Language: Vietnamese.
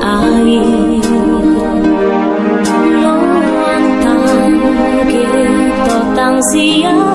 ai. Lo tang ke tỏ tang sia